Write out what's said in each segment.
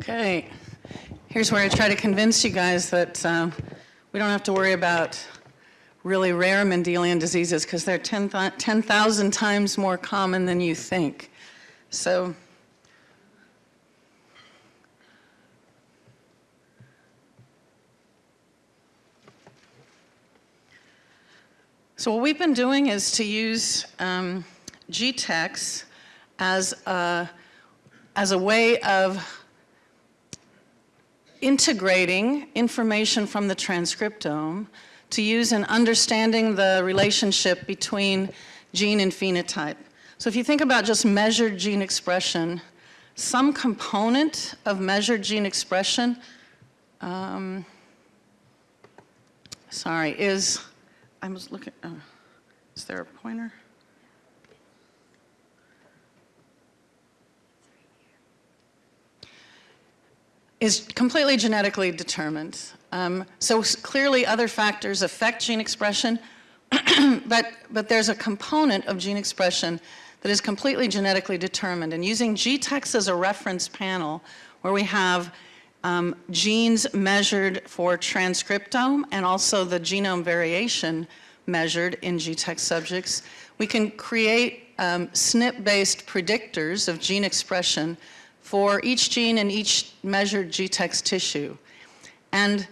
Okay, here's where I try to convince you guys that um, we don't have to worry about really rare Mendelian diseases because they're 10,000 10, times more common than you think. So, so what we've been doing is to use um, GTEx as a, as a way of integrating information from the transcriptome to use in understanding the relationship between gene and phenotype. So if you think about just measured gene expression, some component of measured gene expression, um, sorry, is, I was looking, uh, is there a pointer? Is completely genetically determined. Um, so clearly other factors affect gene expression, but, but there's a component of gene expression that is completely genetically determined. And using GTEx as a reference panel, where we have um, genes measured for transcriptome and also the genome variation measured in GTEx subjects, we can create um, SNP-based predictors of gene expression for each gene in each measured GTEx tissue. And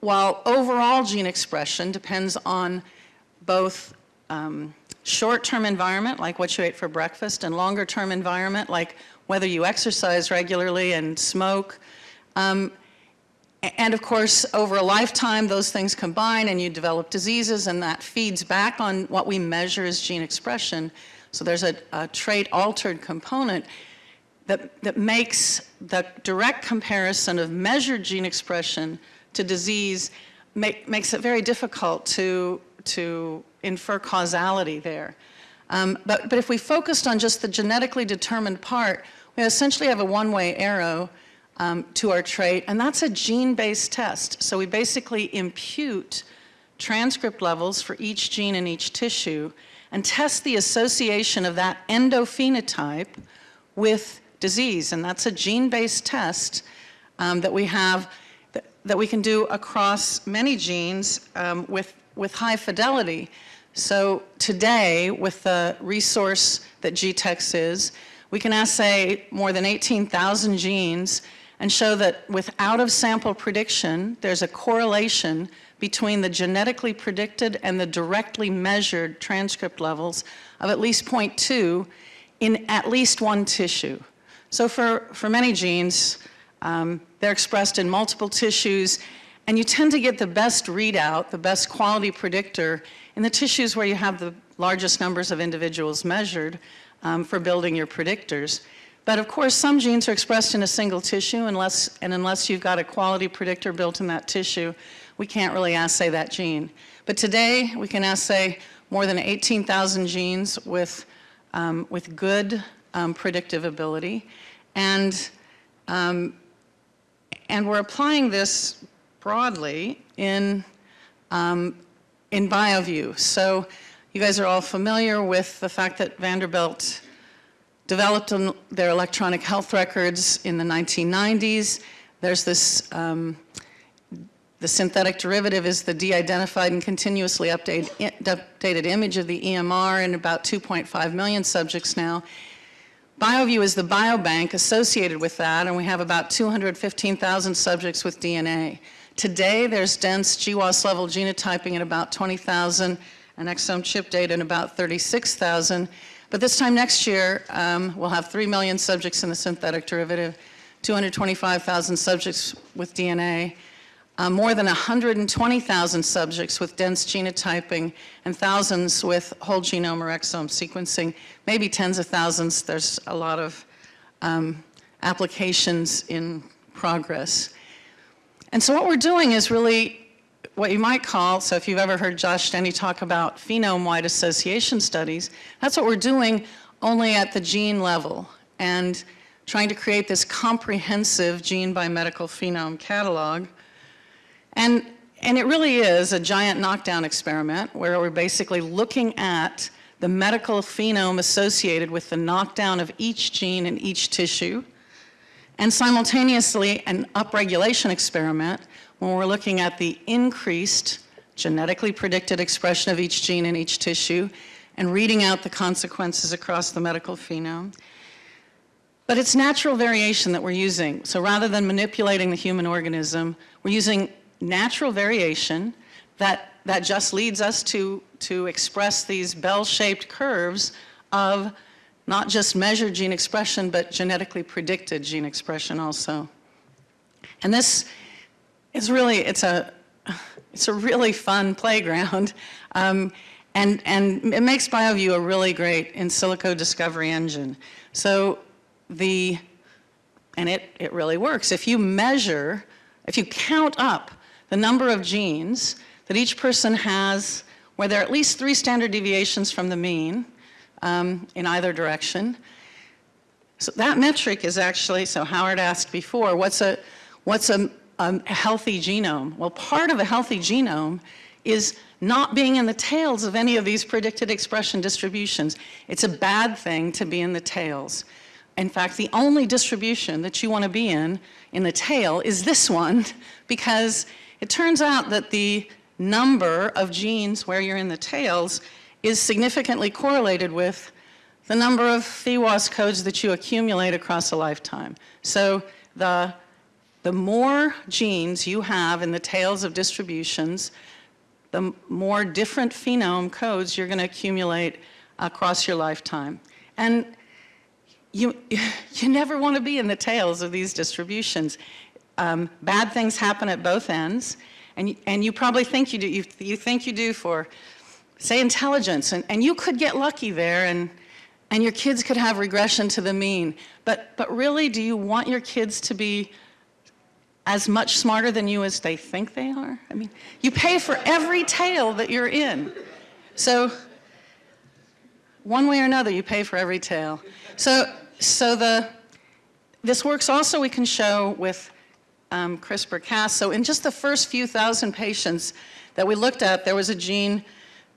while overall gene expression depends on both um, short-term environment, like what you ate for breakfast, and longer-term environment, like whether you exercise regularly and smoke, um, and of course, over a lifetime, those things combine and you develop diseases and that feeds back on what we measure as gene expression. So there's a, a trait altered component that, that makes the direct comparison of measured gene expression to disease make, makes it very difficult to, to infer causality there. Um, but, but if we focused on just the genetically determined part, we essentially have a one-way arrow um, to our trait, and that's a gene-based test. So we basically impute transcript levels for each gene in each tissue and test the association of that endophenotype with disease. And that's a gene-based test um, that we have that, that, we can do across many genes um, with, with high fidelity. So today, with the resource that GTEx is, we can assay more than 18,000 genes and show that with out-of-sample prediction, there's a correlation between the genetically predicted and the directly measured transcript levels of at least 0.2 in at least one tissue. So for, for many genes, um, they're expressed in multiple tissues, and you tend to get the best readout, the best quality predictor in the tissues where you have the largest numbers of individuals measured um, for building your predictors. But of course, some genes are expressed in a single tissue, unless, and unless you've got a quality predictor built in that tissue, we can't really assay that gene. But today, we can assay more than 18,000 genes with, um, with good um, predictive ability. And, um, and we're applying this broadly in, um, in BioVU. So you guys are all familiar with the fact that Vanderbilt developed their electronic health records in the 1990s. There's this, um, the synthetic derivative is the de-identified and continuously update, updated image of the EMR in about 2.5 million subjects now. BioVU is the biobank associated with that, and we have about 215,000 subjects with DNA. Today, there's dense GWAS level genotyping at about 20,000 and exome chip data in about 36,000. But this time next year, um, we'll have 3 million subjects in the synthetic derivative, 225,000 subjects with DNA, uh, more than 120,000 subjects with dense genotyping and thousands with whole genome or exome sequencing, maybe tens of thousands. There's a lot of um, applications in progress. And so what we're doing is really what you might call, so if you've ever heard Josh Denny talk about phenome-wide association studies, that's what we're doing only at the gene level and trying to create this comprehensive gene by medical phenome catalog and, and it really is a giant knockdown experiment where we're basically looking at the medical phenome associated with the knockdown of each gene in each tissue. and simultaneously an upregulation experiment when we're looking at the increased genetically predicted expression of each gene in each tissue and reading out the consequences across the medical phenome. But it's natural variation that we're using. So rather than manipulating the human organism, we're using natural variation that, that just leads us to, to express these bell-shaped curves of not just measured gene expression, but genetically predicted gene expression also. And this is really, it's a, it's a really fun playground. Um, and, and it makes BioVU a really great in silico discovery engine. So the, and it, it really works. If you measure, if you count up the number of genes that each person has where there are at least three standard deviations from the mean um, in either direction, so that metric is actually, so Howard asked before, what's a, what's a, a healthy genome? Well, part of a healthy genome is not being in the tails of any of these predicted expression distributions. It's a bad thing to be in the tails. In fact, the only distribution that you want to be in, in the tail, is this one, because it turns out that the number of genes where you're in the tails is significantly correlated with the number of PheWAS codes that you accumulate across a lifetime. So the, the more genes you have in the tails of distributions, the more different phenome codes you're going to accumulate across your lifetime. And you, you never want to be in the tails of these distributions. Um, bad things happen at both ends, and, and you probably think you do, you, you think you do for, say, intelligence, and, and you could get lucky there, and, and your kids could have regression to the mean. But, but really, do you want your kids to be as much smarter than you as they think they are? I mean, you pay for every tail that you're in. So one way or another, you pay for every tail. So, so the, this works also, we can show with um, CRISPR-Cas. So in just the first few thousand patients that we looked at, there was a gene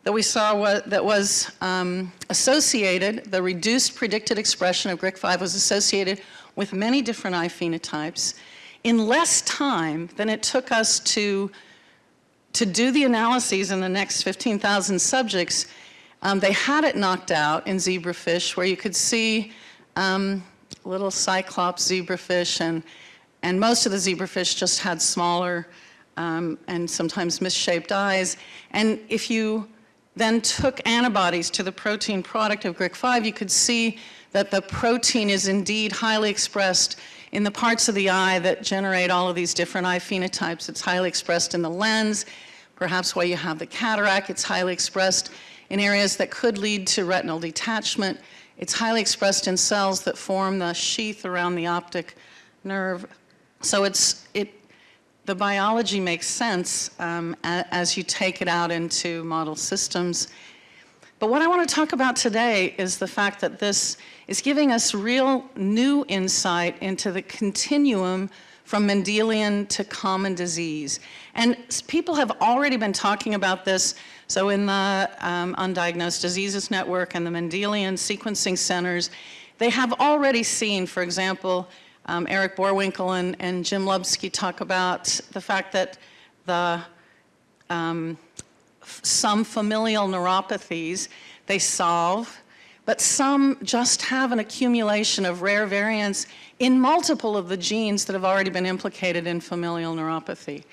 that we saw that was um, associated, the reduced predicted expression of GRIC5 was associated with many different eye phenotypes in less time than it took us to, to do the analyses in the next 15,000 subjects, um, they had it knocked out in zebrafish where you could see um, little cyclops zebrafish and, and most of the zebrafish just had smaller um, and sometimes misshaped eyes. And if you then took antibodies to the protein product of GRIC5, you could see that the protein is indeed highly expressed in the parts of the eye that generate all of these different eye phenotypes. It's highly expressed in the lens, perhaps why you have the cataract. It's highly expressed in areas that could lead to retinal detachment. It's highly expressed in cells that form the sheath around the optic nerve. So it's, it, the biology makes sense um, as you take it out into model systems. But what I want to talk about today is the fact that this is giving us real new insight into the continuum from Mendelian to common disease. And people have already been talking about this. So in the um, Undiagnosed Diseases Network and the Mendelian Sequencing Centers, they have already seen, for example, um, Eric Boerwinkle and, and, Jim Lupski talk about the fact that the um, some familial neuropathies, they solve but some just have an accumulation of rare variants in multiple of the genes that have already been implicated in familial neuropathy.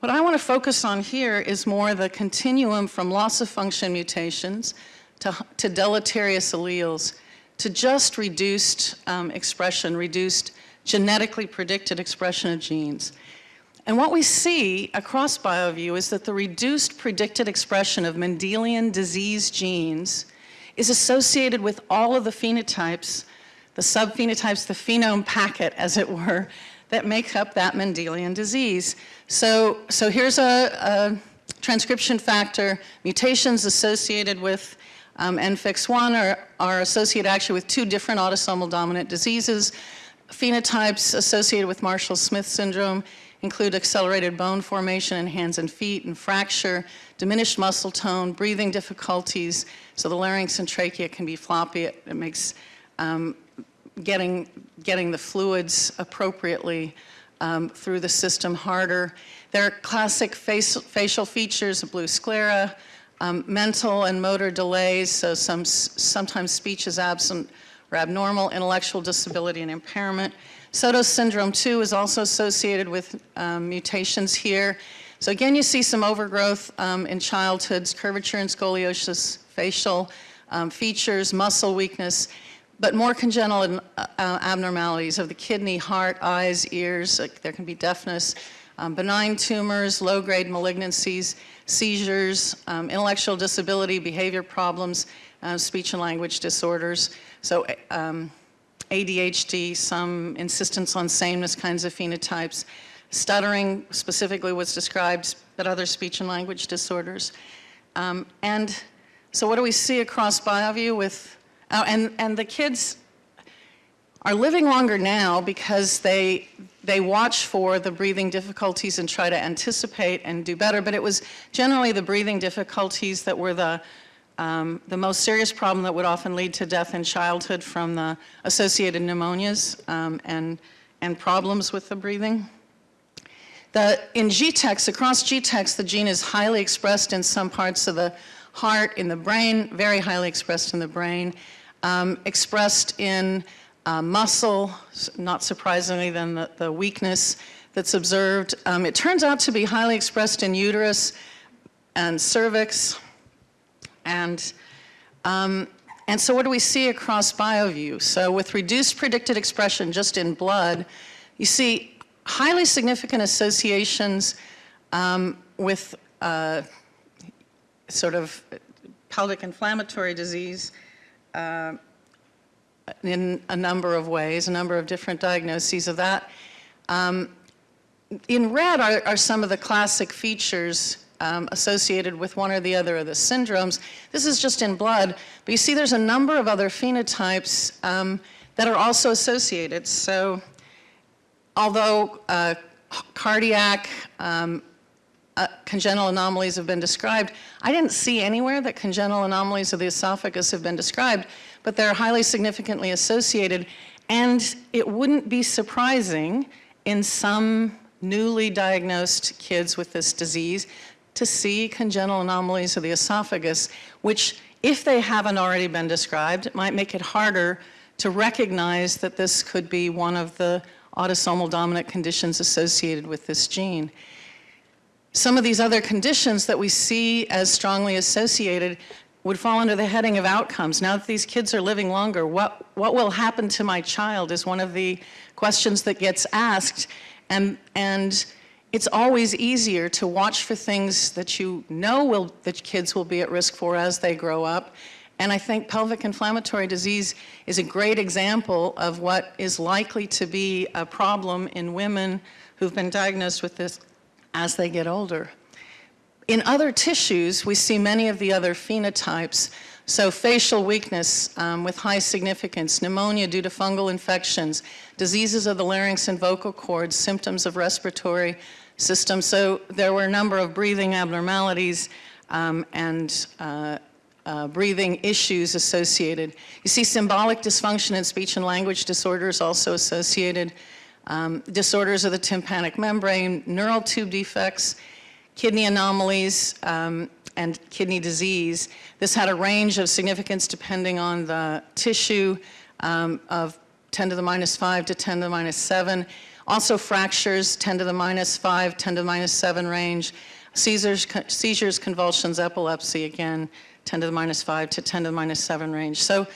What I want to focus on here is more the continuum from loss of function mutations to, to deleterious alleles to just reduced um, expression, reduced genetically predicted expression of genes. And what we see across BioVU is that the reduced predicted expression of Mendelian disease genes is associated with all of the phenotypes, the subphenotypes, the phenome packet, as it were, that make up that Mendelian disease. So, so here's a, a transcription factor. Mutations associated with um, NFIX1 are, are associated actually with two different autosomal dominant diseases. Phenotypes associated with Marshall-Smith syndrome include accelerated bone formation in hands and feet and fracture, diminished muscle tone, breathing difficulties, so the larynx and trachea can be floppy. It, it makes um, getting, getting the fluids appropriately um, through the system harder. There are classic face, facial features blue sclera, um, mental and motor delays, so some, sometimes speech is absent or abnormal, intellectual disability and impairment. Sotos syndrome 2 is also associated with um, mutations here. So again, you see some overgrowth um, in childhoods, curvature and scoliosis, facial um, features, muscle weakness, but more congenital uh, abnormalities of the kidney, heart, eyes, ears, like there can be deafness, um, benign tumors, low-grade malignancies, seizures, um, intellectual disability, behavior problems, uh, speech and language disorders. So um, ADHD, some insistence on sameness kinds of phenotypes. Stuttering specifically was described, but other speech and language disorders. Um, and so what do we see across BioVU with, oh, and, and the kids are living longer now because they, they watch for the breathing difficulties and try to anticipate and do better, but it was generally the breathing difficulties that were the, um, the most serious problem that would often lead to death in childhood from the associated pneumonias um, and, and problems with the breathing. The, in GTEx, across GTEx, the gene is highly expressed in some parts of the heart, in the brain, very highly expressed in the brain, um, expressed in uh, muscle, not surprisingly then the, the weakness that's observed. Um, it turns out to be highly expressed in uterus and cervix. And, um, and so what do we see across BioVU? So with reduced predicted expression just in blood, you see highly significant associations um, with uh, sort of pelvic inflammatory disease, uh, in a number of ways, a number of different diagnoses of that. Um, in red are, are, some of the classic features um, associated with one or the other of the syndromes. This is just in blood, but you see there's a number of other phenotypes um, that are also associated. So although uh, cardiac, um, uh, congenital anomalies have been described, I didn't see anywhere that congenital anomalies of the esophagus have been described but they're highly significantly associated. And it wouldn't be surprising in some newly diagnosed kids with this disease to see congenital anomalies of the esophagus, which if they haven't already been described, might make it harder to recognize that this could be one of the autosomal dominant conditions associated with this gene. Some of these other conditions that we see as strongly associated would fall under the heading of outcomes. Now that these kids are living longer, what, what will happen to my child is one of the questions that gets asked. And, and it's always easier to watch for things that you know will, that kids will be at risk for as they grow up. And I think pelvic inflammatory disease is a great example of what is likely to be a problem in women who've been diagnosed with this as they get older. In other tissues, we see many of the other phenotypes. So facial weakness um, with high significance, pneumonia due to fungal infections, diseases of the larynx and vocal cords, symptoms of respiratory system. So there were a number of breathing abnormalities um, and uh, uh, breathing issues associated. You see symbolic dysfunction in speech and language disorders also associated. Um, disorders of the tympanic membrane, neural tube defects, kidney anomalies um, and kidney disease. This had a range of significance depending on the tissue um, of 10 to the minus 5 to 10 to the minus 7. Also fractures, 10 to the minus 5, 10 to the minus 7 range. Seizures, seizures, convulsions, epilepsy, again, 10 to the minus 5 to 10 to the minus 7 range. So,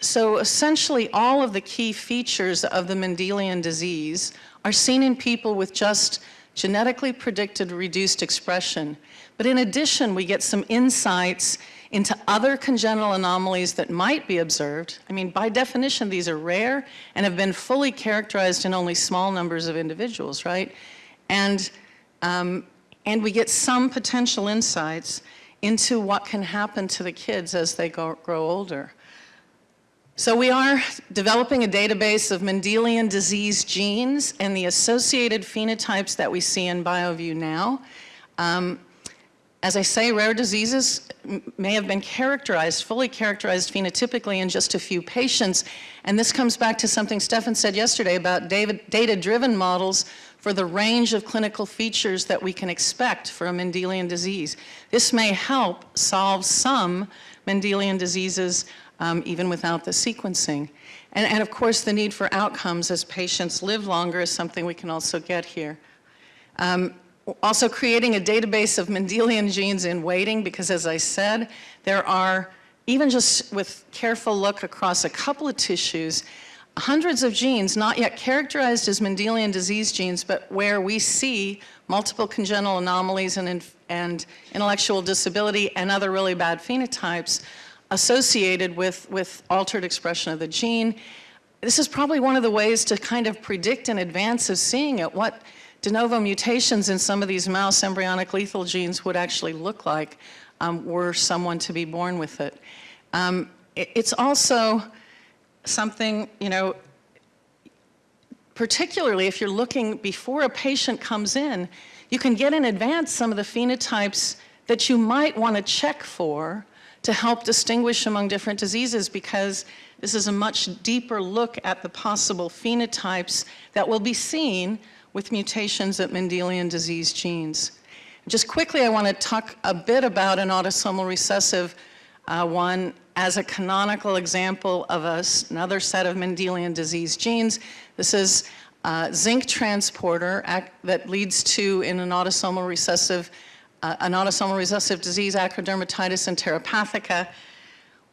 so essentially all of the key features of the Mendelian disease are seen in people with just genetically predicted reduced expression. But in addition, we get some insights into other congenital anomalies that might be observed. I mean, by definition, these are rare and have been fully characterized in only small numbers of individuals, right? And, um, and we get some potential insights into what can happen to the kids as they grow older. So we are developing a database of Mendelian disease genes and the associated phenotypes that we see in BioVU now. Um, As I say, rare diseases may have been characterized, fully characterized phenotypically in just a few patients. And this comes back to something Stefan said yesterday about data-driven models for the range of clinical features that we can expect for a Mendelian disease. This may help solve some Mendelian diseases um, even without the sequencing. And, and of course, the need for outcomes as patients live longer is something we can also get here. Um, also creating a database of Mendelian genes in waiting because as I said, there are, even just with careful look across a couple of tissues, hundreds of genes not yet characterized as Mendelian disease genes, but where we see multiple congenital anomalies and, and intellectual disability and other really bad phenotypes associated with, with altered expression of the gene. This is probably one of the ways to kind of predict in advance of seeing it what de novo mutations in some of these mouse embryonic lethal genes would actually look like um, were someone to be born with it. Um, it. It's also something, you know, particularly if you're looking before a patient comes in, you can get in advance some of the phenotypes that you might want to check for to help distinguish among different diseases because this is a much deeper look at the possible phenotypes that will be seen with mutations at Mendelian disease genes. Just quickly, I want to talk a bit about an autosomal recessive uh, one as a canonical example of a, another set of Mendelian disease genes. This is zinc transporter that leads to, in an autosomal recessive, uh, an autosomal recessive disease, acrodermatitis enteropathica,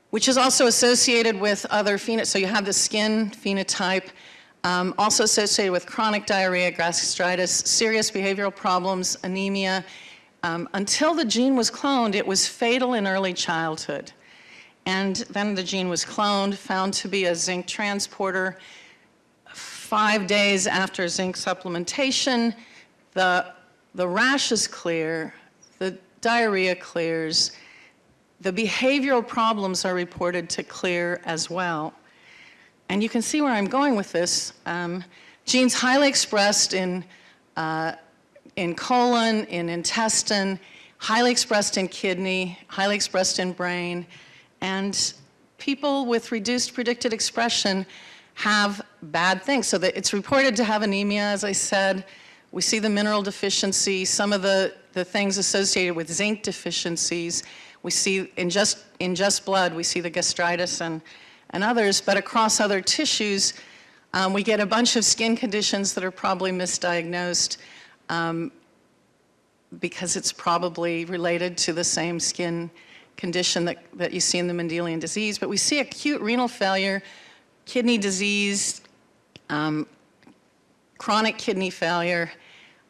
which is also associated with other phenotypes. So you have the skin phenotype, um, also associated with chronic diarrhea, gastritis, serious behavioral problems, anemia. Um, until the gene was cloned, it was fatal in early childhood. And then the gene was cloned, found to be a zinc transporter. Five days after zinc supplementation, the, the rash is clear, diarrhea clears, the behavioral problems are reported to clear as well. And you can see where I'm going with this. Um, genes highly expressed in, uh, in colon, in intestine, highly expressed in kidney, highly expressed in brain, and people with reduced predicted expression have bad things. So that it's reported to have anemia, as I said. We see the mineral deficiency, some of the, the things associated with zinc deficiencies. We see in just, in just blood, we see the gastritis and and others, but across other tissues, um, we get a bunch of skin conditions that are probably misdiagnosed um, because it's probably related to the same skin condition that, that you see in the Mendelian disease. But we see acute renal failure, kidney disease, um, chronic kidney failure,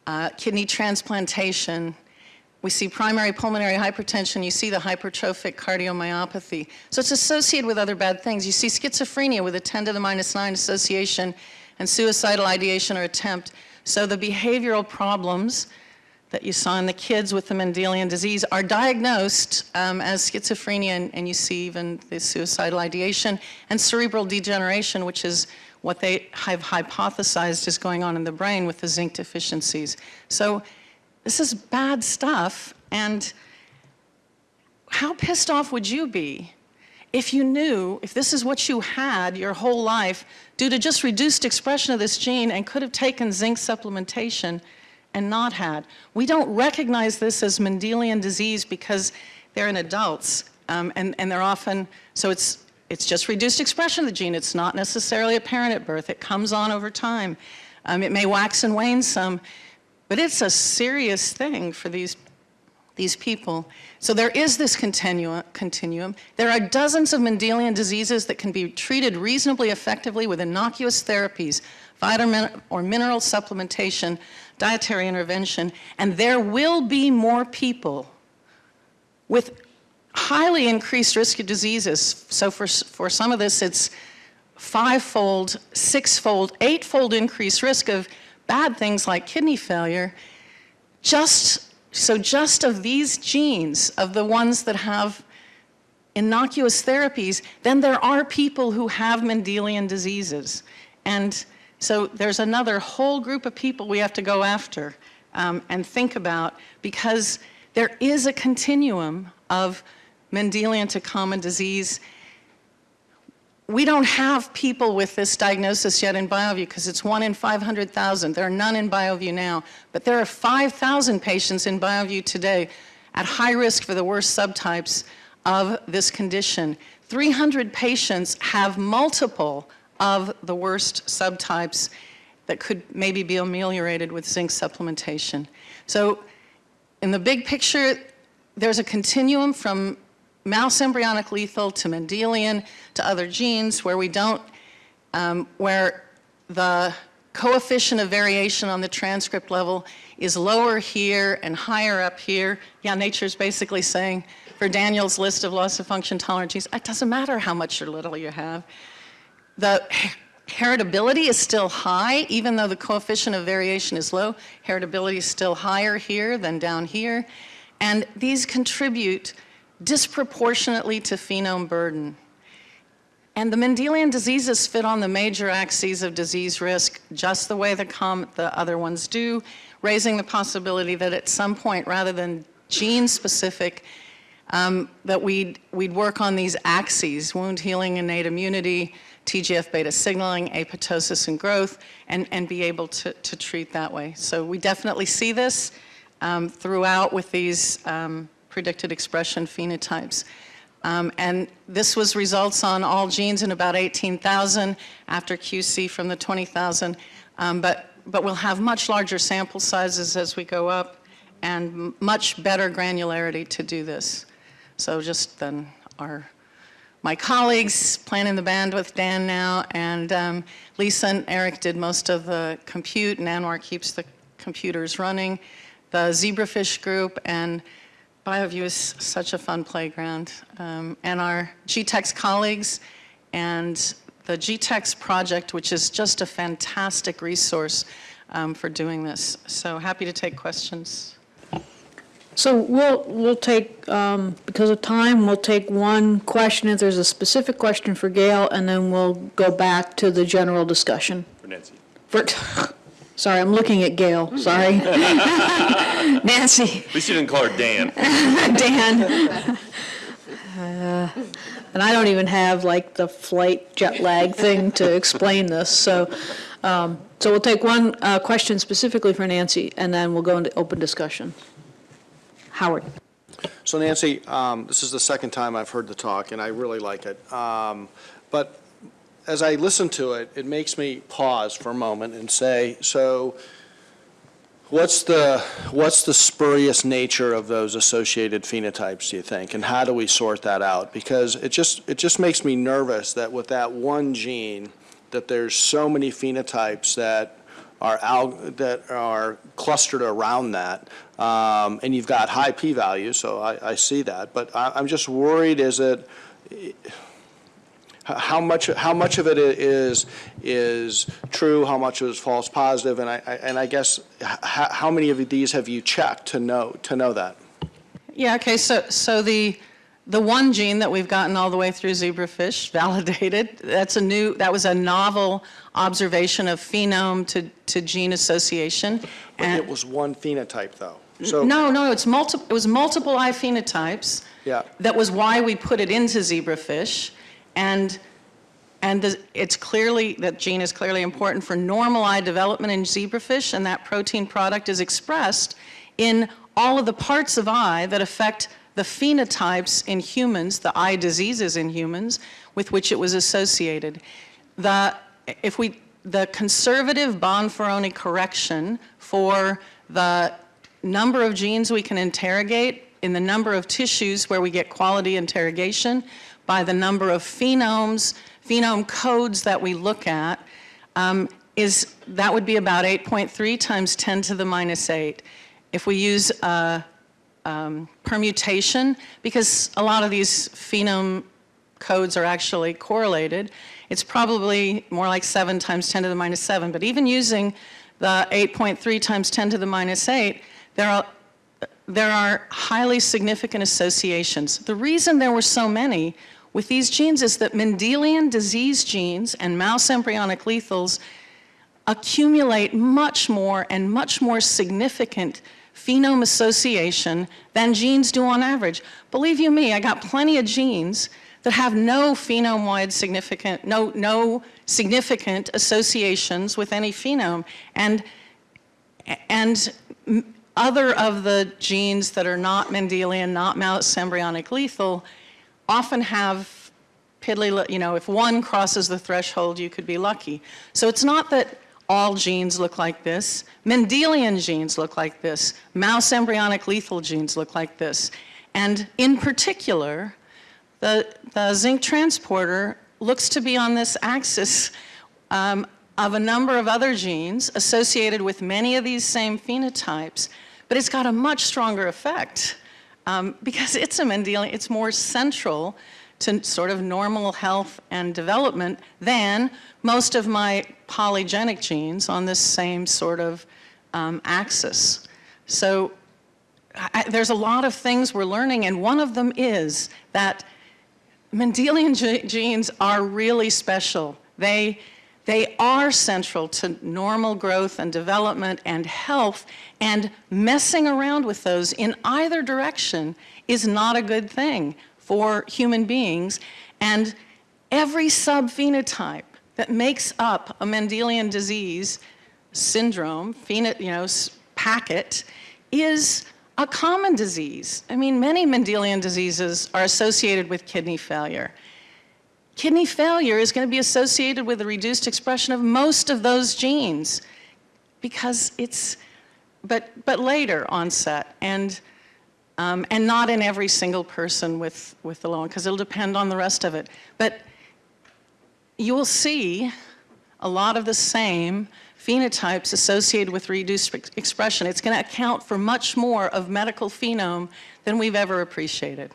uh, kidney transplantation, we see primary pulmonary hypertension, you see the hypertrophic cardiomyopathy. So it's associated with other bad things. You see schizophrenia with a 10 to the minus 9 association and suicidal ideation or attempt. So the behavioral problems that you saw in the kids with the Mendelian disease are diagnosed um, as schizophrenia, and, and, you see even the suicidal ideation, and cerebral degeneration, which is what they have hypothesized is going on in the brain with the zinc deficiencies. So this is bad stuff, and how pissed off would you be if you knew, if this is what you had your whole life due to just reduced expression of this gene and could have taken zinc supplementation and not had. We don't recognize this as Mendelian disease because they're in adults um, and, and they're often, so it's, it's just reduced expression of the gene. It's not necessarily apparent at birth. It comes on over time. Um, it may wax and wane some. But it's a serious thing for these, these people. So there is this continuum, continuum. There are dozens of Mendelian diseases that can be treated reasonably effectively with innocuous therapies, vitamin or mineral supplementation, dietary intervention, and there will be more people with highly increased risk of diseases. So for, for some of this, it's five-fold, six-fold, eight-fold increased risk of bad things like kidney failure, just, so just of these genes, of the ones that have innocuous therapies, then there are people who have Mendelian diseases. And so there's another whole group of people we have to go after um, and think about because there is a continuum of Mendelian to common disease. We don't have people with this diagnosis yet in BioVU because it's one in 500,000. There are none in BioVU now, but there are 5,000 patients in BioVU today at high risk for the worst subtypes of this condition. 300 patients have multiple of the worst subtypes that could maybe be ameliorated with zinc supplementation. So in the big picture, there's a continuum from mouse embryonic lethal to Mendelian to other genes where we don't, um, where the coefficient of variation on the transcript level is lower here and higher up here. Yeah, nature's basically saying for Daniel's list of loss of function tolerant genes, it doesn't matter how much or little you have. The heritability is still high, even though the coefficient of variation is low. Heritability is still higher here than down here. And these contribute disproportionately to phenome burden. And the Mendelian diseases fit on the major axes of disease risk just the way the, the other ones do, raising the possibility that at some point, rather than gene-specific, um, that we'd, we'd work on these axes, wound healing, innate immunity, TGF-beta signaling, apoptosis and growth, and, and be able to, to treat that way. So we definitely see this um, throughout with these um, predicted expression phenotypes. Um, and this was results on all genes in about 18,000 after QC from the 20,000. Um, but, but we'll have much larger sample sizes as we go up and much better granularity to do this. So just then our, my colleagues planning the band with Dan now and um, Lisa and Eric did most of the compute and Anwar keeps the computers running. The zebrafish group and BioVU is such a fun playground. Um, and our GTEx colleagues and the GTEx project, which is just a fantastic resource um, for doing this. So happy to take questions. So we'll, we'll take, um, because of time, we'll take one question if there's a specific question for Gail, and then we'll go back to the general discussion. For Nancy. For, sorry, I'm looking at Gail, sorry. Nancy, At least you didn't call her Dan. Dan. Uh, And I don't even have like the flight jet lag thing to explain this, so, um, so we'll take one uh, question specifically for Nancy, and then we'll go into open discussion. Howard. So Nancy, um, this is the second time I've heard the talk, and I really like it. Um, But as I listen to it, it makes me pause for a moment and say, so what's the, what's the spurious nature of those associated phenotypes, do you think? And how do we sort that out? Because it just, it just makes me nervous that with that one gene, that there's so many phenotypes that are out, that are clustered around that. Um, and you've got high p-values, so I, I see that. But I, I'm just worried, is it, how much, how much of it is, is true, how much is false positive, and I, I- and I guess, how, how many of these have you checked to know, to know that? Yeah, okay, so, so the, the one gene that we've gotten all the way through zebrafish, validated, that's a new, that was a novel observation of phenome to, to gene association. But And- it was one phenotype, though. So No, no, it's multiple, it was multiple eye phenotypes. Yeah. That was why we put it into zebrafish. And, and the- it's clearly, that gene is clearly important for normal eye development in zebrafish, and that protein product is expressed in all of the parts of eye that affect the phenotypes in humans, the eye diseases in humans, with which it was associated. The, if we, the conservative Bonferroni correction for the number of genes we can interrogate in the number of tissues where we get quality interrogation by the number of phenomes, phenome codes that we look at, um, is that would be about 8.3 times 10 to the minus 8. If we use uh, um, permutation, because a lot of these phenome codes are actually correlated, it's probably more like 7 times 10 to the minus 7. But even using the 8.3 times 10 to the minus 8, there are, there are highly significant associations. The reason there were so many with these genes is that Mendelian disease genes and mouse embryonic lethals accumulate much more and much more significant phenome association than genes do on average. Believe you me, I got plenty of genes that have no phenome-wide significant, no, no significant associations with any phenome. And, and other of the genes that are not Mendelian, not mouse embryonic lethal, often have piddly, you know, if one crosses the threshold, you could be lucky. So it's not that all genes look like this. Mendelian genes look like this. Mouse embryonic lethal genes look like this. And in particular, the, the zinc transporter looks to be on this axis um, of a number of other genes associated with many of these same phenotypes, but it's got a much stronger effect um, because it's a Mendelian, it's more central to sort of normal health and development than most of my polygenic genes on this same sort of um, axis. So I, there's a lot of things we're learning, and one of them is that Mendelian ge- genes are really special. They are central to normal growth and development and health, and messing around with those in either direction is not a good thing for human beings. And every subphenotype that makes up a Mendelian disease syndrome, pheno, you know, packet, is a common disease. I mean, many Mendelian diseases are associated with kidney failure. Kidney failure is going to be associated with a reduced expression of most of those genes because it's, but, but later onset and, um, and not in every single person with, with the low because it'll depend on the rest of it. But you will see a lot of the same phenotypes associated with reduced expression. It's going to account for much more of medical phenome than we've ever appreciated.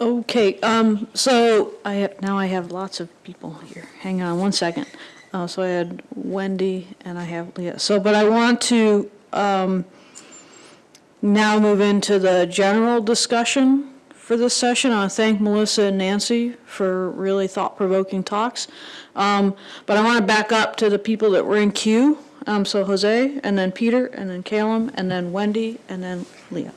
Okay, um, so I have, now I have lots of people here. Hang on one second. Uh, so I had Wendy and I have Leah. So, but I want to, um, now move into the general discussion for this session. I want to thank Melissa and Nancy for really thought-provoking talks. Um, but I want to back up to the people that were in queue. Um, so Jose, and then Peter, and then Calum, and then Wendy, and then Leah.